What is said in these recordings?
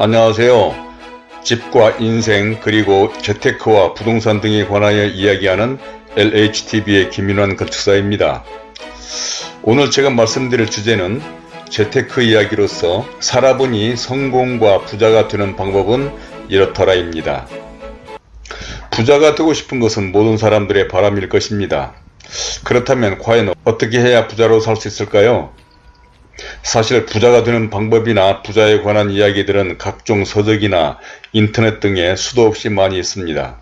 안녕하세요. 집과 인생 그리고 재테크와 부동산 등에 관하여 이야기하는 LHTV의 김인환 건축사입니다. 오늘 제가 말씀드릴 주제는 재테크 이야기로서 살아보니 성공과 부자가 되는 방법은 이렇더라입니다. 부자가 되고 싶은 것은 모든 사람들의 바람일 것입니다. 그렇다면 과연 어떻게 해야 부자로 살 수 있을까요? 사실 부자가 되는 방법이나 부자에 관한 이야기들은 각종 서적이나 인터넷 등에 수도 없이 많이 있습니다.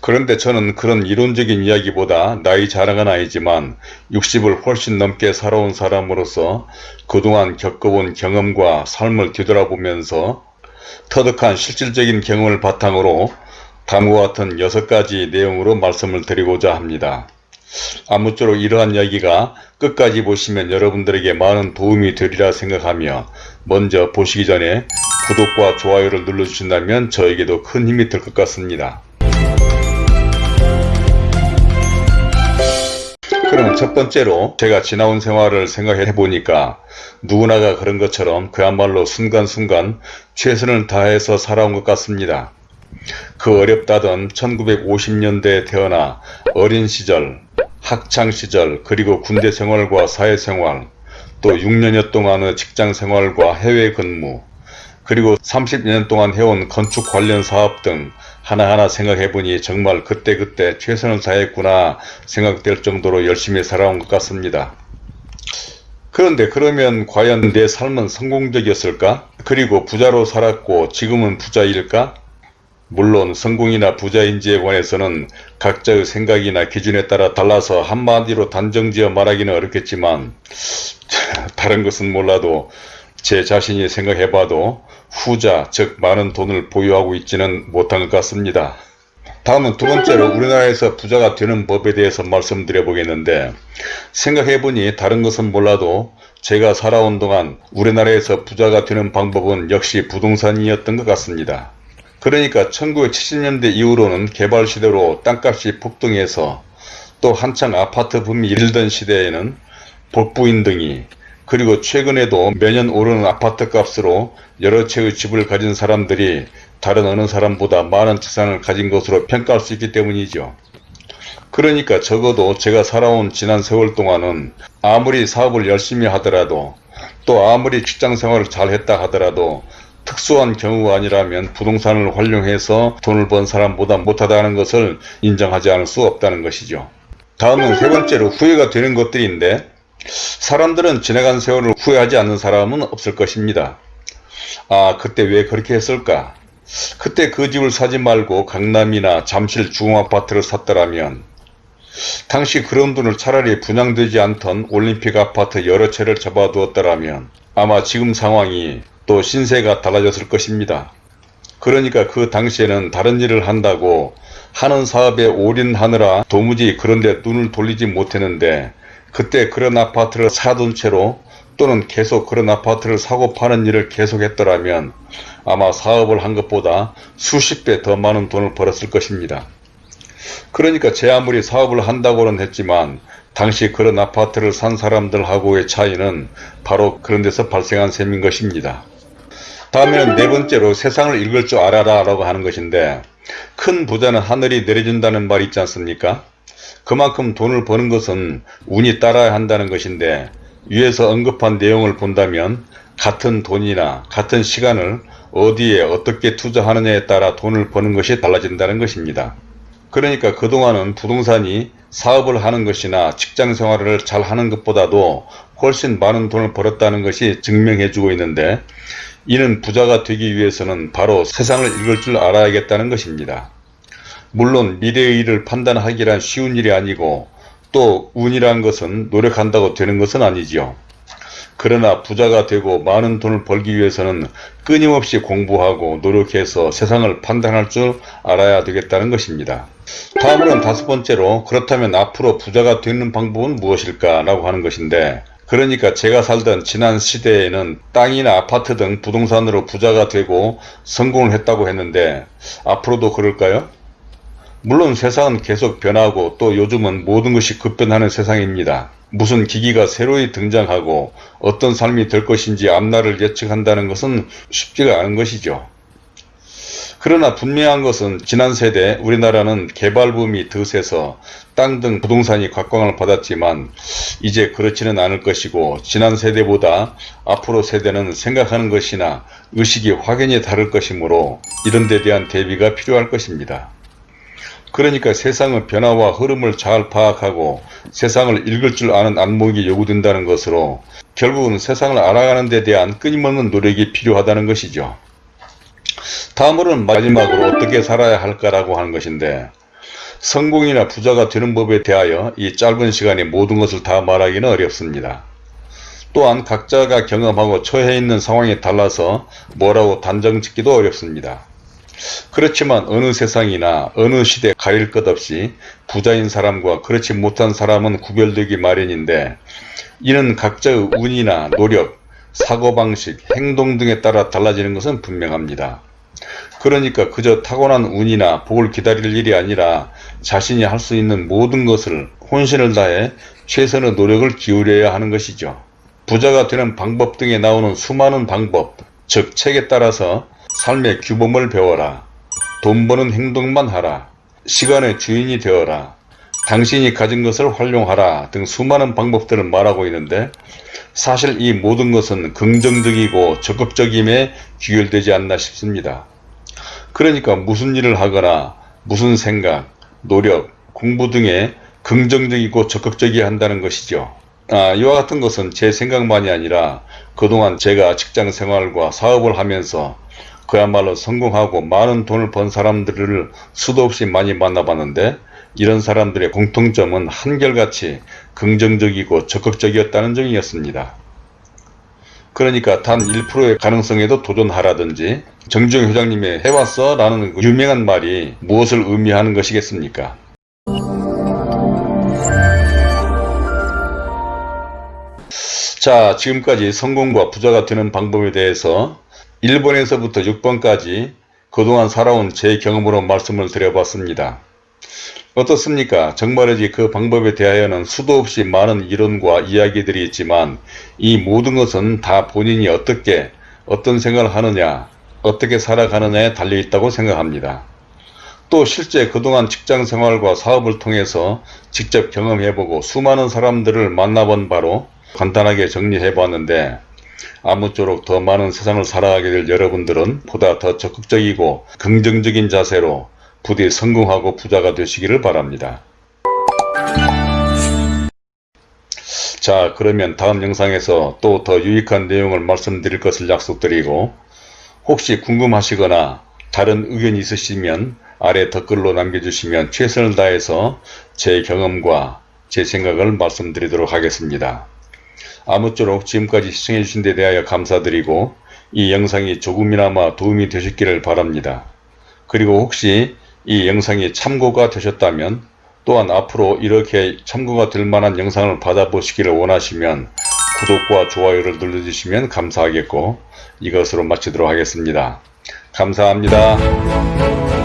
그런데 저는 그런 이론적인 이야기보다 나이 자랑은 아니지만 60을 훨씬 넘게 살아온 사람으로서 그동안 겪어본 경험과 삶을 뒤돌아보면서 터득한 실질적인 경험을 바탕으로 다음과 같은 6가지 내용으로 말씀을 드리고자 합니다. 아무쪼록 이러한 이야기가 끝까지 보시면 여러분들에게 많은 도움이 되리라 생각하며 먼저 보시기 전에 구독과 좋아요를 눌러주신다면 저에게도 큰 힘이 될 것 같습니다. 그럼 첫 번째로 제가 지나온 생활을 생각해 보니까 누구나가 그런 것처럼 그야말로 순간순간 최선을 다해서 살아온 것 같습니다. 그 어렵다던 1950년대에 태어나 어린 시절, 학창시절, 그리고 군대 생활과 사회생활, 또 6년여 동안의 직장생활과 해외 근무, 그리고 30년 동안 해온 건축 관련 사업 등 하나하나 생각해보니 정말 그때그때 최선을 다했구나 생각될 정도로 열심히 살아온 것 같습니다. 그런데 그러면 과연 내 삶은 성공적이었을까? 그리고 부자로 살았고 지금은 부자일까? 물론 성공이나 부자인지에 관해서는 각자의 생각이나 기준에 따라 달라서 한마디로 단정지어 말하기는 어렵겠지만 다른 것은 몰라도 제 자신이 생각해봐도 후자 즉 많은 돈을 보유하고 있지는 못한 것 같습니다. 다음은 두 번째로 우리나라에서 부자가 되는 법에 대해서 말씀드려 보겠는데 생각해보니 다른 것은 몰라도 제가 살아온 동안 우리나라에서 부자가 되는 방법은 역시 부동산이었던 것 같습니다. 그러니까 1970년대 이후로는 개발 시대로 땅값이 폭등해서 또 한창 아파트 붐이 일던 시대에는 복부인 등이 그리고 최근에도 매년 오르는 아파트 값으로 여러 채의 집을 가진 사람들이 다른 어느 사람보다 많은 재산을 가진 것으로 평가할 수 있기 때문이죠. 그러니까 적어도 제가 살아온 지난 세월 동안은 아무리 사업을 열심히 하더라도 또 아무리 직장생활을 잘 했다 하더라도 특수한 경우가 아니라면 부동산을 활용해서 돈을 번 사람보다 못하다는 것을 인정하지 않을 수 없다는 것이죠. 다음은 세 번째로 후회가 되는 것들인데 사람들은 지나간 세월을 후회하지 않는 사람은 없을 것입니다. 아 그때 왜 그렇게 했을까? 그때 그 집을 사지 말고 강남이나 잠실 중앙아파트를 샀더라면 당시 그런 돈을 차라리 분양되지 않던 올림픽 아파트 여러 채를 잡아두었더라면 아마 지금 상황이 또 신세가 달라졌을 것입니다. 그러니까 그 당시에는 다른 일을 한다고 하는 사업에 올인하느라 도무지 그런데 눈을 돌리지 못했는데 그때 그런 아파트를 사둔 채로 또는 계속 그런 아파트를 사고 파는 일을 계속했더라면 아마 사업을 한 것보다 수십 배 더 많은 돈을 벌었을 것입니다. 그러니까 제 아무리 사업을 한다고는 했지만 당시 그런 아파트를 산 사람들하고의 차이는 바로 그런 데서 발생한 셈인 것입니다. 다음에는 네 번째로 세상을 읽을 줄 알아라 라고 하는 것인데 큰 부자는 하늘이 내려준다는 말이 있지 않습니까? 그만큼 돈을 버는 것은 운이 따라야 한다는 것인데 위에서 언급한 내용을 본다면 같은 돈이나 같은 시간을 어디에 어떻게 투자하느냐에 따라 돈을 버는 것이 달라진다는 것입니다. 그러니까 그동안은 부동산이 사업을 하는 것이나 직장생활을 잘 하는 것보다도 훨씬 많은 돈을 벌었다는 것이 증명해주고 있는데 이는 부자가 되기 위해서는 바로 세상을 읽을 줄 알아야겠다는 것입니다. 물론 미래의 일을 판단하기란 쉬운 일이 아니고 또 운이란 것은 노력한다고 되는 것은 아니지요. 그러나 부자가 되고 많은 돈을 벌기 위해서는 끊임없이 공부하고 노력해서 세상을 판단할 줄 알아야 되겠다는 것입니다. 다음으로는 다섯 번째로 그렇다면 앞으로 부자가 되는 방법은 무엇일까 라고 하는 것인데 그러니까 제가 살던 지난 시대에는 땅이나 아파트 등 부동산으로 부자가 되고 성공을 했다고 했는데 앞으로도 그럴까요? 물론 세상은 계속 변하고 또 요즘은 모든 것이 급변하는 세상입니다. 무슨 기기가 새로이 등장하고 어떤 삶이 될 것인지 앞날을 예측한다는 것은 쉽지가 않은 것이죠. 그러나 분명한 것은 지난 세대 우리나라는 개발붐이 드세서 땅 등 부동산이 각광을 받았지만 이제 그렇지는 않을 것이고 지난 세대보다 앞으로 세대는 생각하는 것이나 의식이 확연히 다를 것이므로 이런 데 대한 대비가 필요할 것입니다. 그러니까 세상의 변화와 흐름을 잘 파악하고 세상을 읽을 줄 아는 안목이 요구된다는 것으로 결국은 세상을 알아가는 데 대한 끊임없는 노력이 필요하다는 것이죠. 다음으로는 마지막으로 어떻게 살아야 할까라고 하는 것인데 성공이나 부자가 되는 법에 대하여 이 짧은 시간에 모든 것을 다 말하기는 어렵습니다. 또한 각자가 경험하고 처해 있는 상황에 달라서 뭐라고 단정 짓기도 어렵습니다. 그렇지만 어느 세상이나 어느 시대 가릴 것 없이 부자인 사람과 그렇지 못한 사람은 구별되기 마련인데 이는 각자의 운이나 노력, 사고방식, 행동 등에 따라 달라지는 것은 분명합니다. 그러니까 그저 타고난 운이나 복을 기다릴 일이 아니라 자신이 할 수 있는 모든 것을 혼신을 다해 최선의 노력을 기울여야 하는 것이죠. 부자가 되는 방법 등에 나오는 수많은 방법, 즉 책에 따라서 삶의 규범을 배워라. 돈 버는 행동만 하라. 시간의 주인이 되어라. 당신이 가진 것을 활용하라 등 수많은 방법들을 말하고 있는데 사실 이 모든 것은 긍정적이고 적극적임에 귀결되지 않나 싶습니다. 그러니까 무슨 일을 하거나 무슨 생각, 노력, 공부 등에 긍정적이고 적극적이어야 한다는 것이죠. 아, 이와 같은 것은 제 생각만이 아니라 그동안 제가 직장 생활과 사업을 하면서 그야말로 성공하고 많은 돈을 번 사람들을 수도 없이 많이 만나봤는데 이런 사람들의 공통점은 한결같이 긍정적이고 적극적이었다는 점이었습니다. 그러니까 단 1%의 가능성에도 도전하라든지 정주영 회장님의 해왔어 라는 그 유명한 말이 무엇을 의미하는 것이겠습니까? 자 지금까지 성공과 부자가 되는 방법에 대해서 1번에서부터 6번까지 그동안 살아온 제 경험으로 말씀을 드려봤습니다. 어떻습니까? 정말이지 그 방법에 대하여는 수도 없이 많은 이론과 이야기들이 있지만 이 모든 것은 다 본인이 어떻게 어떤 생각을 하느냐 어떻게 살아가느냐에 달려 있다고 생각합니다. 또 실제 그동안 직장생활과 사업을 통해서 직접 경험해보고 수많은 사람들을 만나본 바로 간단하게 정리해봤는데 아무쪼록 더 많은 세상을 살아가게 될 여러분들은 보다 더 적극적이고 긍정적인 자세로 부디 성공하고 부자가 되시기를 바랍니다. 자 그러면 다음 영상에서 또 더 유익한 내용을 말씀드릴 것을 약속드리고 혹시 궁금하시거나 다른 의견이 있으시면 아래 댓글로 남겨주시면 최선을 다해서 제 경험과 제 생각을 말씀드리도록 하겠습니다. 아무쪼록 지금까지 시청해주신 데 대하여 감사드리고 이 영상이 조금이나마 도움이 되셨기를 바랍니다. 그리고 혹시 이 영상이 참고가 되셨다면 또한 앞으로 이렇게 참고가 될 만한 영상을 받아보시기를 원하시면 구독과 좋아요를 눌러주시면 감사하겠고 이것으로 마치도록 하겠습니다. 감사합니다.